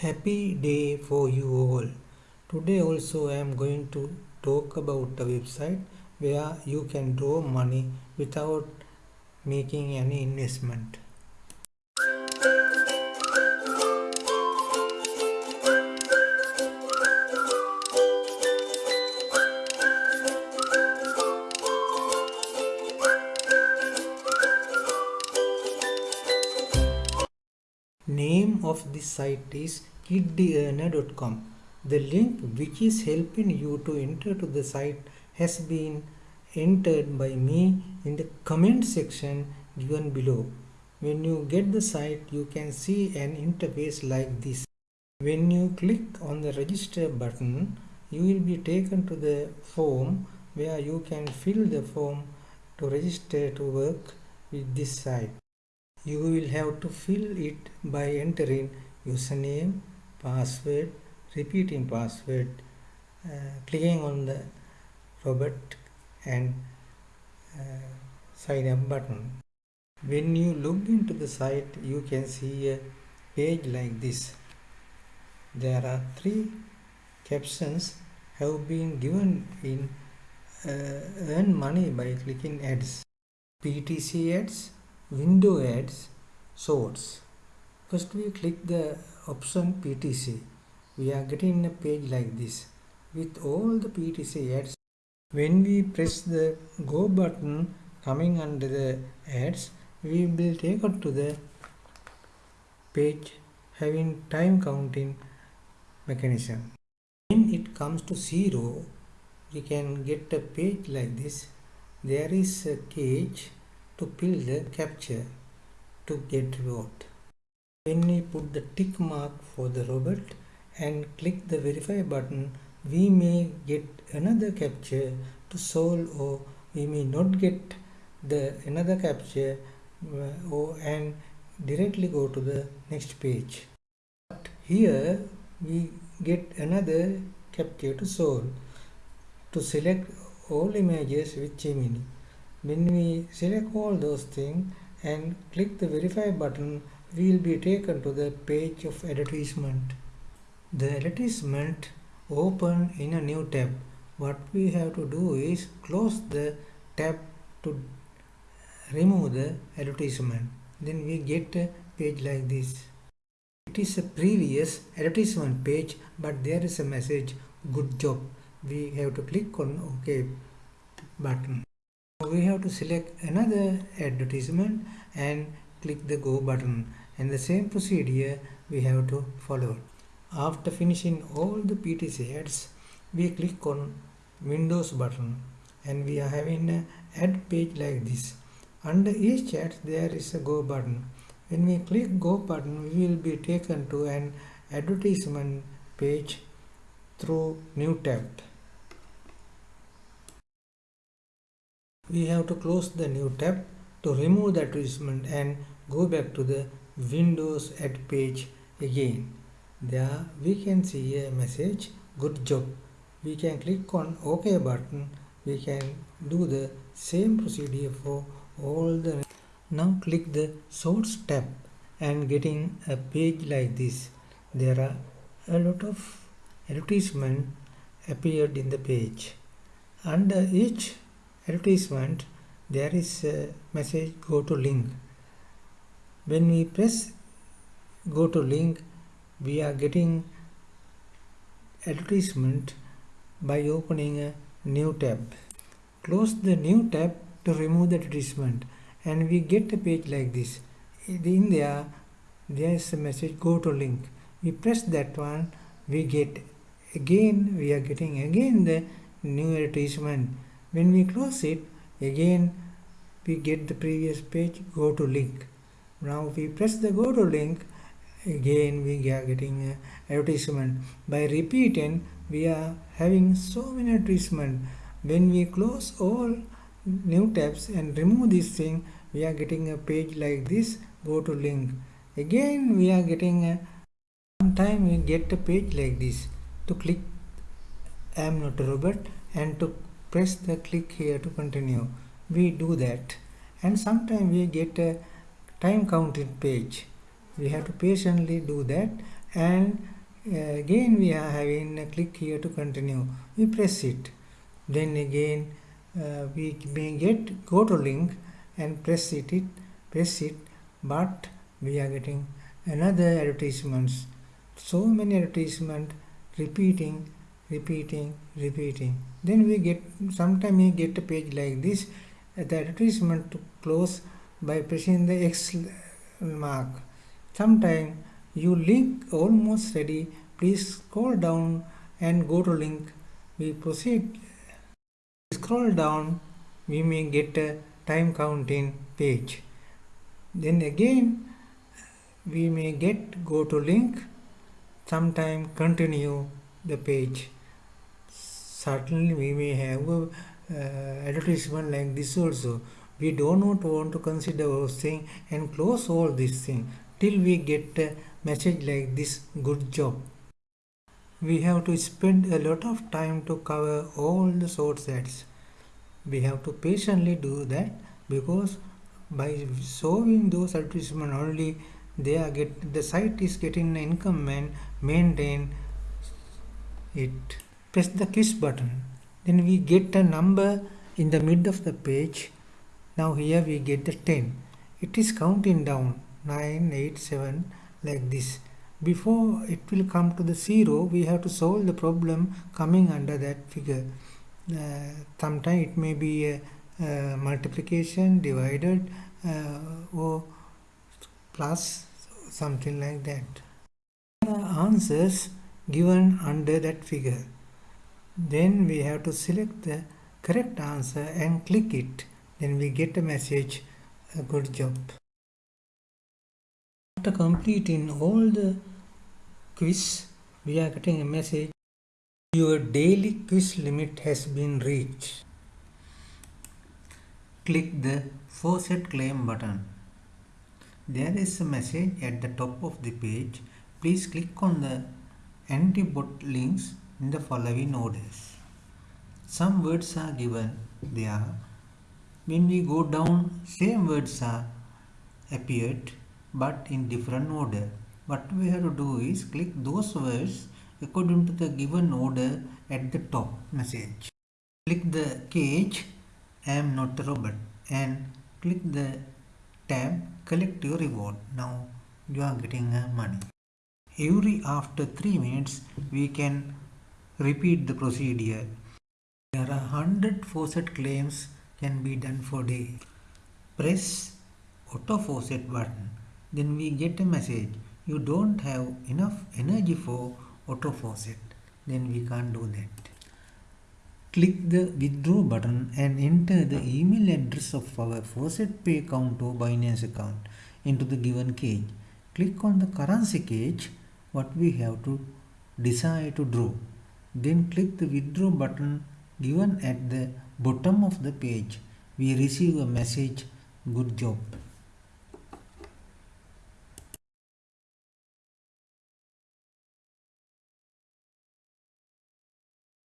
Happy day for you all. Today also I am going to talk about a website where you can draw money without making any investment. This site is kiddearner.com. The link which is helping you to enter to the site has been entered by me in the comment section given below. When you get the site you can see an interface like this. When you click on the register button you will be taken to the form where you can fill the form to register to work with this site. You will have to fill it by entering username, password, repeating password, uh, clicking on the robot and uh, sign up button. When you log into the site you can see a page like this. There are three captions have been given in uh, earn money by clicking ads. PTC ads, window ads, shorts. First we click the option PTC. We are getting a page like this with all the PTC ads. When we press the go button coming under the ads, we will take it to the page having time counting mechanism. When it comes to zero, we can get a page like this. There is a cage to fill the captcha to get reward. When we put the tick mark for the robot and click the verify button, we may get another captcha to solve or we may not get the another captcha uh, or and directly go to the next page. But here we get another captcha to solve to select all images with Gemini. When we select all those things and click the verify button, we will be taken to the page of advertisement. The advertisement open in a new tab. What we have to do is close the tab to remove the advertisement. Then we get a page like this. It is a previous advertisement page but there is a message good job. We have to click on OK button we have to select another advertisement and click the go button and the same procedure we have to follow. After finishing all the PTC ads we click on Windows button and we are having an ad page like this. Under each ad there is a go button. When we click go button we will be taken to an advertisement page through new tab. We have to close the new tab to remove the advertisement and go back to the Windows ad page again. There we can see a message good job. We can click on OK button. We can do the same procedure for all the now click the source tab and getting a page like this. There are a lot of advertisement appeared in the page. Under each advertisement there is a message go to link. When we press go to link we are getting advertisement by opening a new tab. Close the new tab to remove the advertisement and we get a page like this. In there there is a message go to link. We press that one we get again we are getting again the new advertisement. When we close it again we get the previous page go to link. Now we press the go to link. Again we are getting uh, advertisement. By repeating we are having so many advertisement. When we close all new tabs and remove this thing we are getting a page like this go to link. Again we are getting uh, a time we get a page like this. To click I am not a robot and to press the click here to continue. We do that. And sometimes we get a time counted page. We have to patiently do that. And uh, again we are having a click here to continue. We press it. Then again uh, we may get go to link and press it, it press it. But we are getting another advertisements. So many advertisement repeating repeating repeating then we get sometime we get a page like this the advertisement to close by pressing the x mark. Sometime you link almost ready please scroll down and go to link. We proceed. Scroll down we may get a time counting page. Then again we may get go to link. Sometime continue the page certainly we may have uh, advertisement like this also. We do not want to consider those thing and close all these thing till we get a message like this good job. We have to spend a lot of time to cover all the source ads. We have to patiently do that because by showing those advertisement only they are get the site is getting income and maintain it press the kiss button. Then we get a number in the mid of the page. Now here we get the 10 it is counting down. 9 8 7 like this. Before it will come to the zero we have to solve the problem coming under that figure. Uh, sometimes it may be a, a multiplication divided uh, or plus something like that. The answers given under that figure then we have to select the correct answer and click it. Then we get a message a good job. After completing all the quiz we are getting a message your daily quiz limit has been reached. Click the faucet claim button. There is a message at the top of the page. Please click on the anti-bot links in the following orders. Some words are given there. When we go down, same words are appeared but in different order. What we have to do is click those words according to the given order at the top message. Click the cage I am not a robot and click the tab collect your reward. Now you are getting money. Every after 3 minutes we can Repeat the procedure. There are 100 faucet claims can be done for day. Press auto faucet button. Then we get a message. You don't have enough energy for auto faucet. Then we can't do that. Click the withdraw button and enter the email address of our FaucetPay account or Binance account into the given cage. Click on the currency cage what we have to decide to draw. Then click the withdraw button given at the bottom of the page. We receive a message, good job.